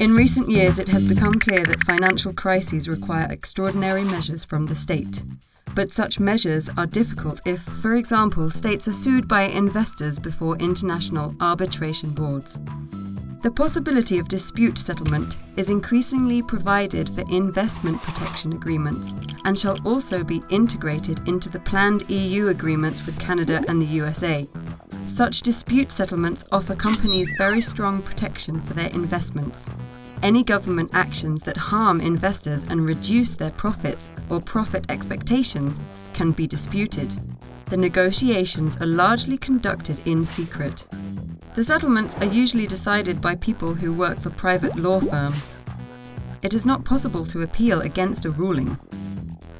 In recent years, it has become clear that financial crises require extraordinary measures from the state. But such measures are difficult if, for example, states are sued by investors before international arbitration boards. The possibility of dispute settlement is increasingly provided for investment protection agreements and shall also be integrated into the planned EU agreements with Canada and the USA. Such dispute settlements offer companies very strong protection for their investments. Any government actions that harm investors and reduce their profits or profit expectations can be disputed. The negotiations are largely conducted in secret. The settlements are usually decided by people who work for private law firms. It is not possible to appeal against a ruling.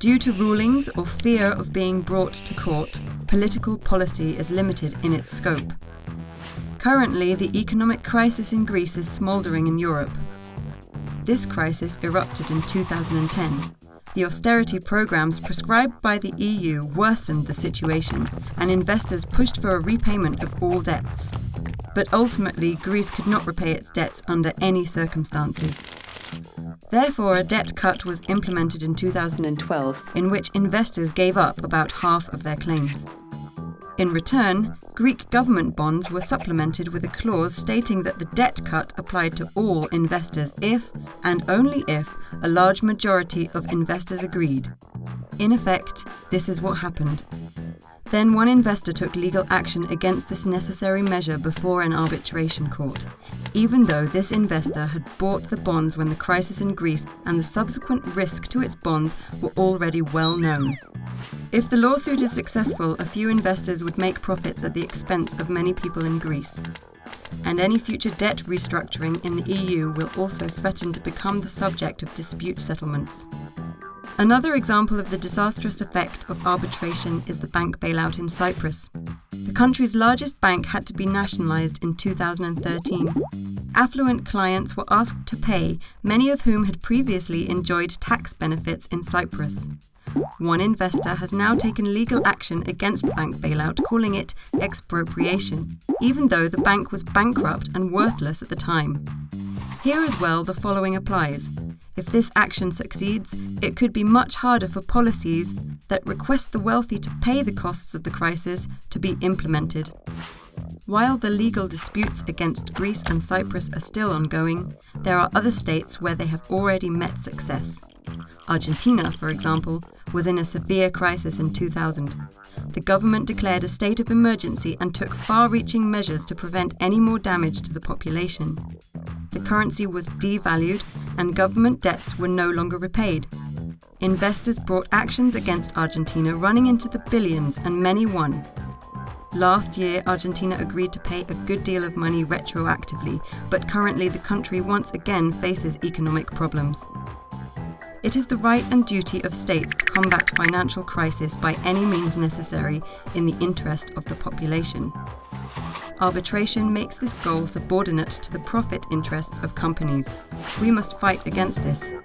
Due to rulings or fear of being brought to court, political policy is limited in its scope. Currently, the economic crisis in Greece is smouldering in Europe. This crisis erupted in 2010. The austerity programs prescribed by the EU worsened the situation, and investors pushed for a repayment of all debts but ultimately Greece could not repay its debts under any circumstances. Therefore, a debt cut was implemented in 2012 in which investors gave up about half of their claims. In return, Greek government bonds were supplemented with a clause stating that the debt cut applied to all investors if, and only if, a large majority of investors agreed. In effect, this is what happened. Then one investor took legal action against this necessary measure before an arbitration court, even though this investor had bought the bonds when the crisis in Greece and the subsequent risk to its bonds were already well known. If the lawsuit is successful, a few investors would make profits at the expense of many people in Greece. And any future debt restructuring in the EU will also threaten to become the subject of dispute settlements. Another example of the disastrous effect of arbitration is the bank bailout in Cyprus. The country's largest bank had to be nationalised in 2013. Affluent clients were asked to pay, many of whom had previously enjoyed tax benefits in Cyprus. One investor has now taken legal action against bank bailout, calling it expropriation, even though the bank was bankrupt and worthless at the time. Here as well, the following applies. If this action succeeds, it could be much harder for policies that request the wealthy to pay the costs of the crisis to be implemented. While the legal disputes against Greece and Cyprus are still ongoing, there are other states where they have already met success. Argentina, for example, was in a severe crisis in 2000. The government declared a state of emergency and took far reaching measures to prevent any more damage to the population the currency was devalued and government debts were no longer repaid. Investors brought actions against Argentina running into the billions and many won. Last year, Argentina agreed to pay a good deal of money retroactively, but currently the country once again faces economic problems. It is the right and duty of states to combat financial crisis by any means necessary in the interest of the population. Arbitration makes this goal subordinate to the profit interests of companies. We must fight against this.